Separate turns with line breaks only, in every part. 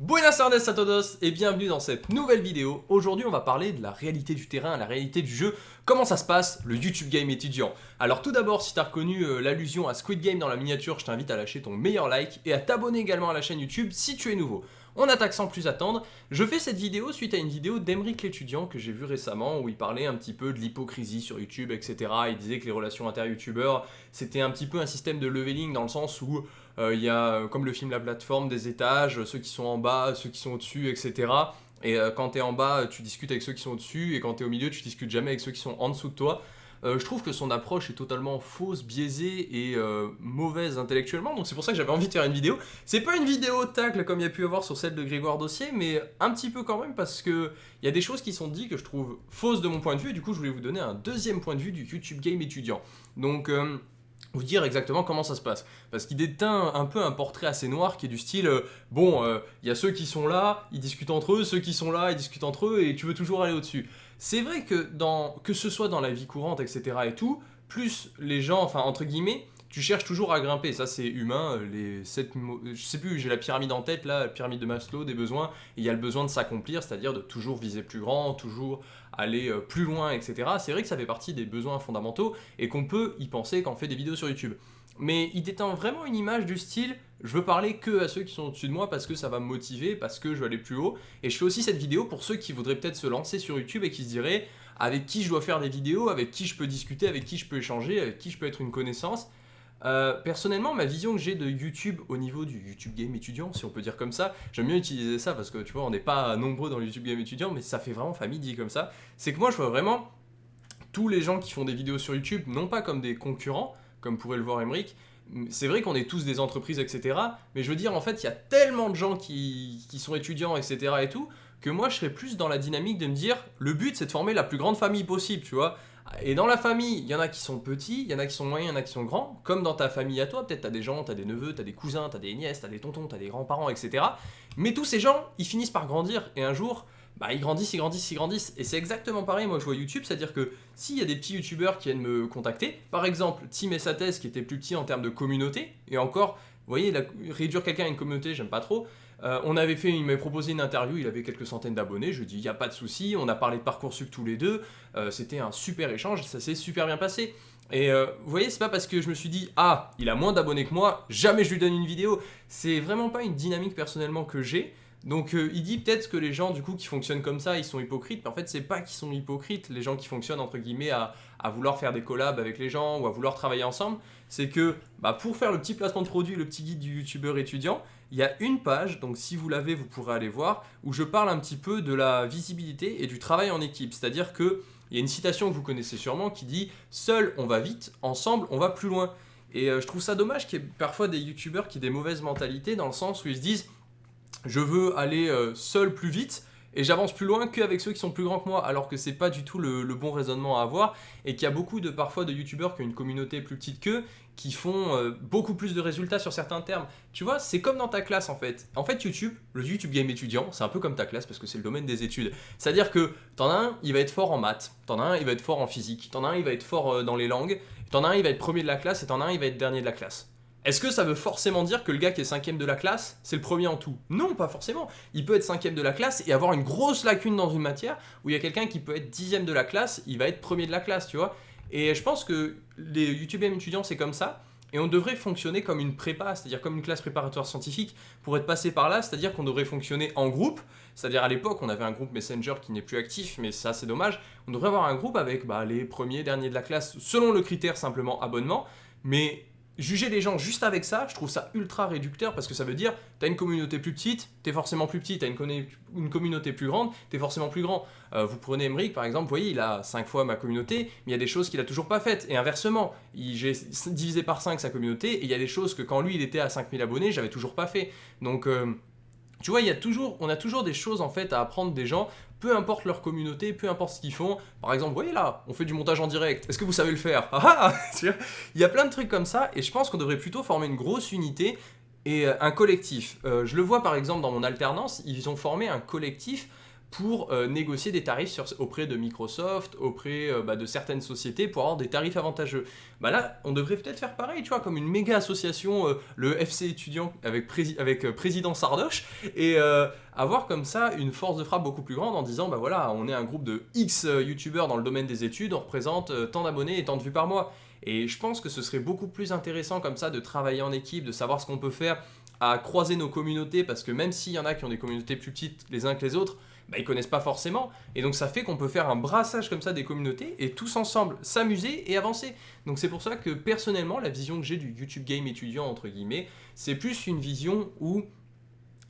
Buenas tardes a todos et bienvenue dans cette nouvelle vidéo. Aujourd'hui on va parler de la réalité du terrain, la réalité du jeu, comment ça se passe, le YouTube Game étudiant? Alors tout d'abord si tu as reconnu euh, l'allusion à Squid Game dans la miniature, je t'invite à lâcher ton meilleur like et à t'abonner également à la chaîne YouTube si tu es nouveau. On attaque sans plus attendre. Je fais cette vidéo suite à une vidéo d'Emeric l'étudiant que j'ai vu récemment où il parlait un petit peu de l'hypocrisie sur YouTube, etc. Il disait que les relations inter-youtubeurs, c'était un petit peu un système de leveling dans le sens où euh, il y a, euh, comme le film La Plateforme, des étages, ceux qui sont en bas, ceux qui sont au-dessus, etc. Et euh, quand tu es en bas, tu discutes avec ceux qui sont au-dessus, et quand tu es au milieu, tu discutes jamais avec ceux qui sont en dessous de toi. Euh, je trouve que son approche est totalement fausse, biaisée et euh, mauvaise intellectuellement, donc c'est pour ça que j'avais envie de faire une vidéo. C'est pas une vidéo tacle comme il y a pu avoir sur celle de Grégoire Dossier, mais un petit peu quand même parce que il y a des choses qui sont dites que je trouve fausses de mon point de vue, et du coup je voulais vous donner un deuxième point de vue du YouTube Game étudiant. Donc... Euh, vous dire exactement comment ça se passe. Parce qu'il déteint un peu un portrait assez noir qui est du style, bon, il y a ceux qui sont là, ils discutent entre eux, ceux qui sont là, ils discutent entre eux, et tu veux toujours aller au-dessus. C'est vrai que, que ce soit dans la vie courante, etc. et tout, plus les gens, enfin entre guillemets, tu cherches toujours à grimper, ça c'est humain, les sept je sais plus, j'ai la pyramide en tête là, la pyramide de Maslow des besoins, il y a le besoin de s'accomplir, c'est-à-dire de toujours viser plus grand, toujours aller euh, plus loin, etc. C'est vrai que ça fait partie des besoins fondamentaux, et qu'on peut y penser quand on fait des vidéos sur YouTube mais il détend vraiment une image du style je veux parler que à ceux qui sont au-dessus de moi parce que ça va me motiver, parce que je veux aller plus haut. Et je fais aussi cette vidéo pour ceux qui voudraient peut-être se lancer sur YouTube et qui se diraient avec qui je dois faire des vidéos, avec qui je peux discuter, avec qui je peux échanger, avec qui je peux être une connaissance. Euh, personnellement, ma vision que j'ai de YouTube au niveau du YouTube Game étudiant, si on peut dire comme ça, j'aime bien utiliser ça parce que tu vois, on n'est pas nombreux dans le YouTube Game étudiant, mais ça fait vraiment famille dit comme ça. C'est que moi, je vois vraiment tous les gens qui font des vidéos sur YouTube, non pas comme des concurrents, comme pourrait le voir Emmerich. C'est vrai qu'on est tous des entreprises, etc. Mais je veux dire, en fait, il y a tellement de gens qui, sont étudiants, etc. et tout, que moi, je serais plus dans la dynamique de me dire, le but, c'est de former la plus grande famille possible, tu vois. Et dans la famille, il y en a qui sont petits, il y en a qui sont moyens, il y en a qui sont grands. Comme dans ta famille à toi, peut-être tu as des gens, tu as des neveux, tu as des cousins, tu as des nièces, tu as des tontons, tu as des grands-parents, etc. Mais tous ces gens, ils finissent par grandir. Et un jour, bah, ils grandissent, ils grandissent, ils grandissent. Et c'est exactement pareil, moi je vois YouTube, c'est-à-dire que s'il y a des petits youtubeurs qui viennent me contacter, par exemple Tim et Sates qui était plus petit en termes de communauté, et encore, vous voyez, réduire quelqu'un à une communauté, j'aime pas trop. Euh, on avait fait, il m'avait proposé une interview, il avait quelques centaines d'abonnés, je lui dis, il n'y a pas de souci, on a parlé de Parcoursup tous les deux, euh, c'était un super échange, ça s'est super bien passé. Et euh, vous voyez, c'est pas parce que je me suis dit, ah, il a moins d'abonnés que moi, jamais je lui donne une vidéo. C'est vraiment pas une dynamique personnellement que j'ai. Donc euh, il dit peut-être que les gens du coup qui fonctionnent comme ça, ils sont hypocrites, mais en fait c'est pas qu'ils sont hypocrites, les gens qui fonctionnent entre guillemets à, vouloir faire des collabs avec les gens ou à vouloir travailler ensemble, c'est que bah, pour faire le petit placement de produit, le petit guide du youtubeur étudiant, il y a une page, donc si vous l'avez vous pourrez aller voir, où je parle un petit peu de la visibilité et du travail en équipe, c'est-à-dire que il y a une citation que vous connaissez sûrement qui dit « Seul on va vite, ensemble on va plus loin ». Et euh, je trouve ça dommage qu'il y ait parfois des youtubeurs qui aient des mauvaises mentalités dans le sens où ils se disent je veux aller euh, seul plus vite et j'avance plus loin qu'avec ceux qui sont plus grands que moi alors que c'est pas du tout le, bon raisonnement à avoir et qu'il y a beaucoup de parfois de youtubeurs qui ont une communauté plus petite qu'eux qui font euh, beaucoup plus de résultats sur certains termes. Tu vois, c'est comme dans ta classe en fait. En fait YouTube, le YouTube Game étudiant, c'est un peu comme ta classe parce que c'est le domaine des études. C'est-à-dire que t'en as un, il va être fort en maths, t'en as un, il va être fort en physique, t'en as un, il va être fort euh, dans les langues, t'en as un, il va être premier de la classe et t'en as un, il va être dernier de la classe. Est-ce que ça veut forcément dire que le gars qui est cinquième de la classe, c'est le premier en tout? Non, pas forcément. Il peut être cinquième de la classe et avoir une grosse lacune dans une matière, où il y a quelqu'un qui peut être dixième de la classe, il va être premier de la classe, tu vois. Et je pense que les YouTube étudiants, c'est comme ça. Et on devrait fonctionner comme une prépa, c'est-à-dire comme une classe préparatoire scientifique pour être passé par là, c'est-à-dire qu'on devrait fonctionner en groupe, c'est-à-dire à, l'époque on avait un groupe Messenger qui n'est plus actif, mais ça c'est dommage, on devrait avoir un groupe avec bah, les premiers, derniers de la classe, selon le critère simplement abonnement, mais Juger les gens juste avec ça, je trouve ça ultra réducteur parce que ça veut dire t'as une communauté plus petite, t'es forcément plus petit, t'as une, communauté plus grande, t'es forcément plus grand. Euh, vous prenez Emmerich par exemple, vous voyez, il a 5 fois ma communauté, mais il y a des choses qu'il a toujours pas faites. Et inversement, j'ai divisé par 5 sa communauté et il y a des choses que quand lui il était à 5000 abonnés, j'avais toujours pas fait. Donc... Euh, tu vois, il y a toujours, on a toujours des choses en fait à apprendre des gens, peu importe leur communauté, peu importe ce qu'ils font. Par exemple, vous voyez là, on fait du montage en direct. Est-ce que vous savez le faire? Ah, ah Il y a plein de trucs comme ça et je pense qu'on devrait plutôt former une grosse unité et euh, un collectif. Euh, je le vois par exemple dans mon alternance, ils ont formé un collectif pour euh, négocier des tarifs auprès de Microsoft, auprès euh, bah, de certaines sociétés pour avoir des tarifs avantageux. Bah là, on devrait peut-être faire pareil, tu vois, comme une méga association, euh, le FC étudiant avec, avec président Sardoche, et avoir comme ça une force de frappe beaucoup plus grande en disant, bah voilà, on est un groupe de X youtubeurs dans le domaine des études, on représente tant d'abonnés et tant de vues par mois. Et je pense que ce serait beaucoup plus intéressant comme ça de travailler en équipe, de savoir ce qu'on peut faire à croiser nos communautés, parce que même s'il y en a qui ont des communautés plus petites les uns que les autres, bah, ils connaissent pas forcément. Et donc ça fait qu'on peut faire un brassage comme ça des communautés et tous ensemble s'amuser et avancer. Donc c'est pour ça que personnellement, la vision que j'ai du YouTube Game étudiant, entre guillemets, c'est plus une vision où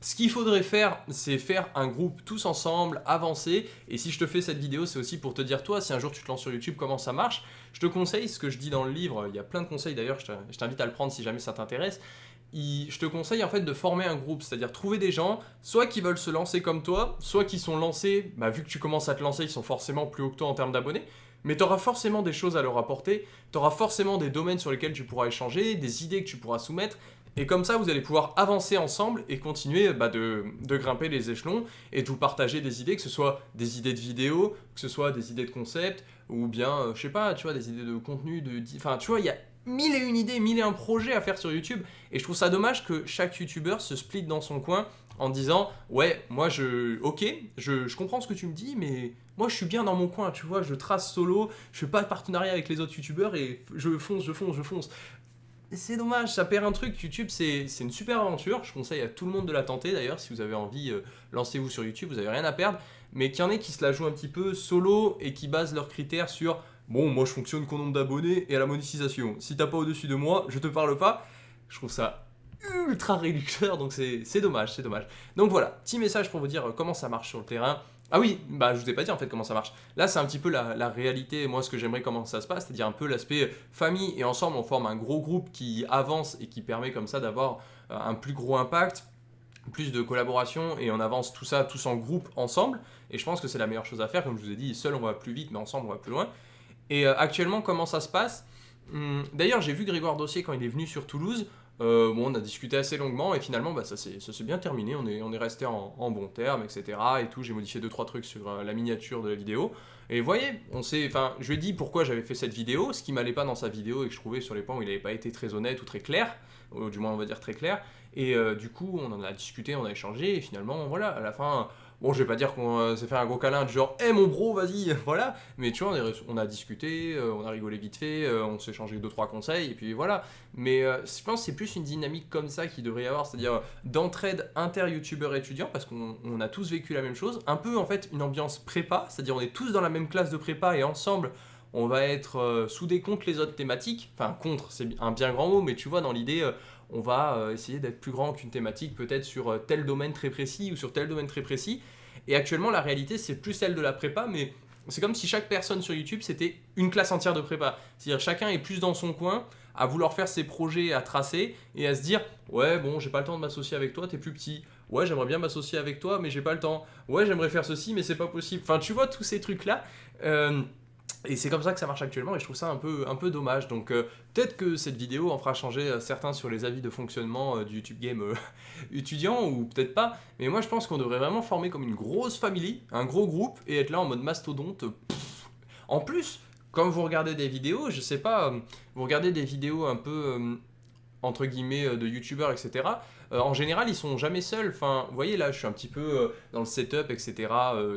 ce qu'il faudrait faire, c'est faire un groupe tous ensemble, avancer. Et si je te fais cette vidéo, c'est aussi pour te dire, toi, si un jour tu te lances sur YouTube, comment ça marche? Je te conseille ce que je dis dans le livre, il y a plein de conseils d'ailleurs, je t'invite à le prendre si jamais ça t'intéresse je te conseille en fait de former un groupe, c'est-à-dire trouver des gens, soit qui veulent se lancer comme toi, soit qui sont lancés, bah, vu que tu commences à te lancer, ils sont forcément plus haut que toi en termes d'abonnés, mais tu auras forcément des choses à leur apporter, tu auras forcément des domaines sur lesquels tu pourras échanger, des idées que tu pourras soumettre, et comme ça, vous allez pouvoir avancer ensemble et continuer bah, de, grimper les échelons et de vous partager des idées, que ce soit des idées de vidéo, que ce soit des idées de concept, ou bien, euh, je sais pas, tu vois, des idées de contenu, de... Enfin, tu vois, il y a mille et une idées, mille et un projets à faire sur YouTube. Et je trouve ça dommage que chaque YouTuber se split dans son coin en disant ouais moi je ok je, comprends ce que tu me dis mais moi je suis bien dans mon coin tu vois je trace solo je fais pas de partenariat avec les autres youtubeurs et je fonce je fonce je fonce c'est dommage ça perd un truc. YouTube c'est une super aventure. Je conseille à tout le monde de la tenter d'ailleurs. Si vous avez envie euh, lancez-vous sur YouTube vous avez rien à perdre. Mais qu'il y en ait qui se la jouent un petit peu solo et qui basent leurs critères sur Bon, moi je fonctionne qu'au nombre d'abonnés et à la monétisation. Si t'as pas au-dessus de moi, je te parle pas. Je trouve ça ultra réducteur, donc c'est dommage, c'est dommage. Donc voilà, petit message pour vous dire euh, comment ça marche sur le terrain. Ah oui, bah je vous ai pas dit en fait comment ça marche. Là c'est un petit peu la, réalité, moi ce que j'aimerais comment ça se passe, c'est-à-dire un peu l'aspect famille et ensemble on forme un gros groupe qui avance et qui permet comme ça d'avoir euh, un plus gros impact, plus de collaboration et on avance tout ça tous en groupe ensemble. Et je pense que c'est la meilleure chose à faire, comme je vous ai dit, seul on va plus vite mais ensemble on va plus loin. Et euh, actuellement, comment ça se passe? Hum, D'ailleurs, j'ai vu Grégoire Dossier quand il est venu sur Toulouse. Euh, bon, on a discuté assez longuement et finalement, bah, ça s'est bien terminé. On est, resté en, bons termes, etc. Et tout. J'ai modifié 2-3 trucs sur euh, la miniature de la vidéo. Et voyez, on sait, enfin, je lui ai dit pourquoi j'avais fait cette vidéo, ce qui m'allait pas dans sa vidéo et que je trouvais sur les points où il n'avait pas été très honnête ou très clair, du moins on va dire très clair. Et du coup, on en a discuté, on a échangé et finalement, voilà, à la fin, Bon, je vais pas dire qu'on euh, s'est fait un gros câlin du genre, hé hey, mon bro, vas-y, voilà. Mais tu vois, on, a discuté, euh, on a rigolé vite fait, euh, on s'est échangé deux trois conseils, et puis voilà. Mais je pense que c'est plus une dynamique comme ça qu'il devrait y avoir, c'est-à-dire d'entraide inter-youtubeur étudiant, parce qu'on a tous vécu la même chose. Un peu en fait une ambiance prépa, c'est-à-dire on est tous dans la même classe de prépa et ensemble, on va être soudés contre les autres thématiques. Enfin, contre, c'est un bien grand mot, mais tu vois, dans l'idée, on va euh, essayer d'être plus grand qu'une thématique, peut-être sur euh, tel domaine très précis ou sur tel domaine très précis. Et actuellement, la réalité, c'est plus celle de la prépa, mais c'est comme si chaque personne sur YouTube, c'était une classe entière de prépa. C'est-à-dire chacun est plus dans son coin, à vouloir faire ses projets à tracer et à se dire ouais bon j'ai pas le temps de m'associer avec toi t'es plus petit ouais j'aimerais bien m'associer avec toi mais j'ai pas le temps ouais j'aimerais faire ceci mais c'est pas possible enfin tu vois tous ces trucs là euh, et c'est comme ça que ça marche actuellement et je trouve ça un peu, dommage. Donc euh, peut-être que cette vidéo en fera changer euh, certains sur les avis de fonctionnement euh, du YouTube Game étudiant ou peut-être pas. Mais moi je pense qu'on devrait vraiment former comme une grosse famille, un gros groupe et être là en mode mastodonte. En plus, quand vous regardez des vidéos, je sais pas, vous regardez des vidéos un peu entre guillemets de youtubeurs etc en général ils sont jamais seuls enfin vous voyez là je suis un petit peu dans le setup etc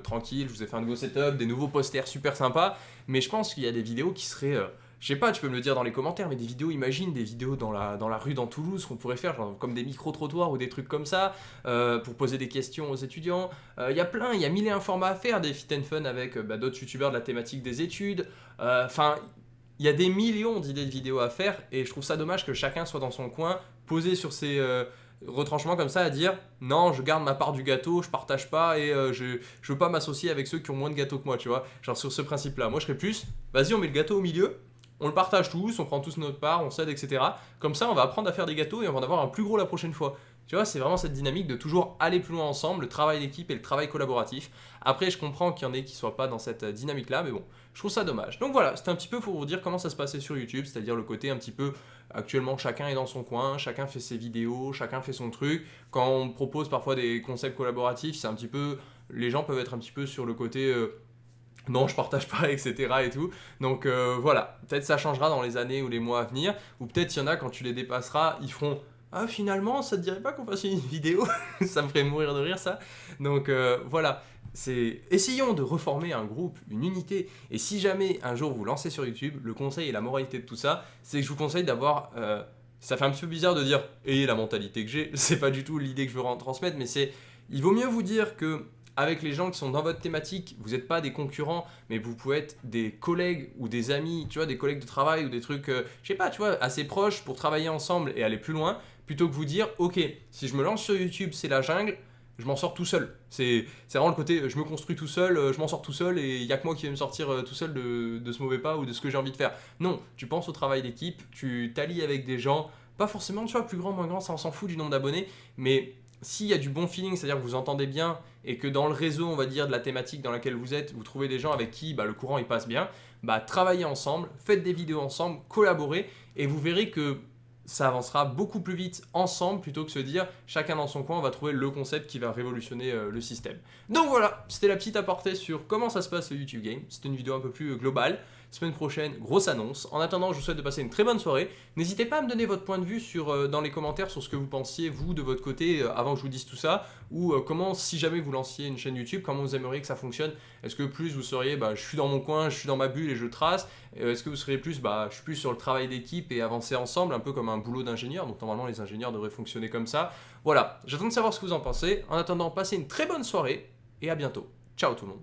tranquille je vous ai fait un nouveau setup des nouveaux posters super sympas mais je pense qu'il y a des vidéos qui seraient... Euh, je sais pas, tu peux me le dire dans les commentaires, mais des vidéos, imagine des vidéos dans la, dans la rue dans Toulouse qu'on pourrait faire, genre, comme des micro-trottoirs ou des trucs comme ça, euh, pour poser des questions aux étudiants. Euh, il y a plein, il y a mille et un formats à faire, des fit and fun avec bah, d'autres youtubeurs de la thématique des études. Enfin, il y a des millions d'idées de vidéos à faire, et je trouve ça dommage que chacun soit dans son coin, posé sur ses retranchement comme ça à dire non je garde ma part du gâteau je partage pas et euh, je, je veux pas m'associer avec ceux qui ont moins de gâteau que moi tu vois genre sur ce principe là moi je serais plus vas-y on met le gâteau au milieu on le partage tous on prend tous notre part on s'aide etc comme ça on va apprendre à faire des gâteaux et on va en avoir un plus gros la prochaine fois tu vois, c'est vraiment cette dynamique de toujours aller plus loin ensemble, le travail d'équipe et le travail collaboratif. Après, je comprends qu'il y en ait qui ne soient pas dans cette dynamique-là, mais bon, je trouve ça dommage. Donc voilà, c'était un petit peu pour vous dire comment ça se passait sur YouTube, c'est-à-dire le côté un petit peu, actuellement, chacun est dans son coin, chacun fait ses vidéos, chacun fait son truc. Quand on propose parfois des concepts collaboratifs, c'est un petit peu les gens peuvent être un petit peu sur le côté euh, non, je partage pas, etc. et tout. Donc euh, voilà, peut-être ça changera dans les années ou les mois à venir, ou peut-être il y en a quand tu les dépasseras, ils feront ah finalement ça te dirait pas qu'on fasse une vidéo? Ça me ferait mourir de rire ça. Donc euh, voilà, c'est essayons de reformer un groupe, une unité. Et si jamais un jour vous lancez sur YouTube, le conseil et la moralité de tout ça, c'est que je vous conseille d'avoir ça fait un petit peu bizarre de dire « et la mentalité que j'ai », c'est pas du tout l'idée que je veux transmettre, mais c'est il vaut mieux vous dire que avec les gens qui sont dans votre thématique, vous n'êtes pas des concurrents, mais vous pouvez être des collègues ou des amis, tu vois, des collègues de travail ou des trucs, euh, je sais pas, tu vois, assez proches pour travailler ensemble et aller plus loin, plutôt que vous dire, ok, si je me lance sur YouTube, c'est la jungle, je m'en sors tout seul. C'est vraiment le côté, je me construis tout seul, euh, je m'en sors tout seul et il n'y a que moi qui vais me sortir euh, tout seul de, de ce mauvais pas ou de ce que j'ai envie de faire. Non, tu penses au travail d'équipe, tu t'allies avec des gens, pas forcément, tu vois, plus grand, moins grand, ça on s'en fout du nombre d'abonnés, mais s'il y a du bon feeling, c'est-à-dire que vous entendez bien et que dans le réseau, on va dire, de la thématique dans laquelle vous êtes, vous trouvez des gens avec qui bah, le courant il passe bien, bah, travaillez ensemble, faites des vidéos ensemble, collaborez et vous verrez que ça avancera beaucoup plus vite ensemble plutôt que se dire chacun dans son coin on va trouver le concept qui va révolutionner euh, le système. Donc voilà, c'était la petite aparté sur comment ça se passe le YouTube Game. C'était une vidéo un peu plus euh, globale. Semaine prochaine, grosse annonce. En attendant, je vous souhaite de passer une très bonne soirée. N'hésitez pas à me donner votre point de vue euh, dans les commentaires sur ce que vous pensiez, vous, de votre côté, avant que je vous dise tout ça. Ou comment, si jamais vous lanciez une chaîne YouTube, comment vous aimeriez que ça fonctionne? Est-ce que plus vous seriez, bah, je suis dans mon coin, je suis dans ma bulle et je trace? Est-ce que vous seriez plus, bah, je suis plus sur le travail d'équipe et avancer ensemble, un peu comme un boulot d'ingénieur? Donc normalement, les ingénieurs devraient fonctionner comme ça. Voilà, j'attends de savoir ce que vous en pensez. En attendant, passez une très bonne soirée et à bientôt. Ciao tout le monde